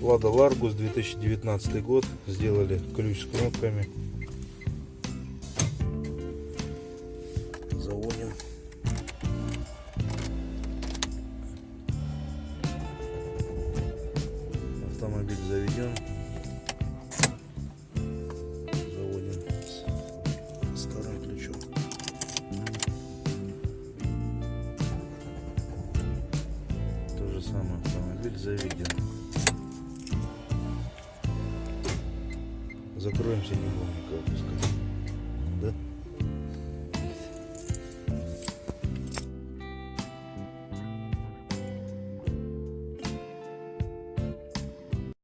Лада Ларгус 2019 год. Сделали ключ с кнопками. Заводим. Автомобиль заведен. Заводим с старым ключом. Самое автомобиль заведен. Закроемся, не будем никак пускать.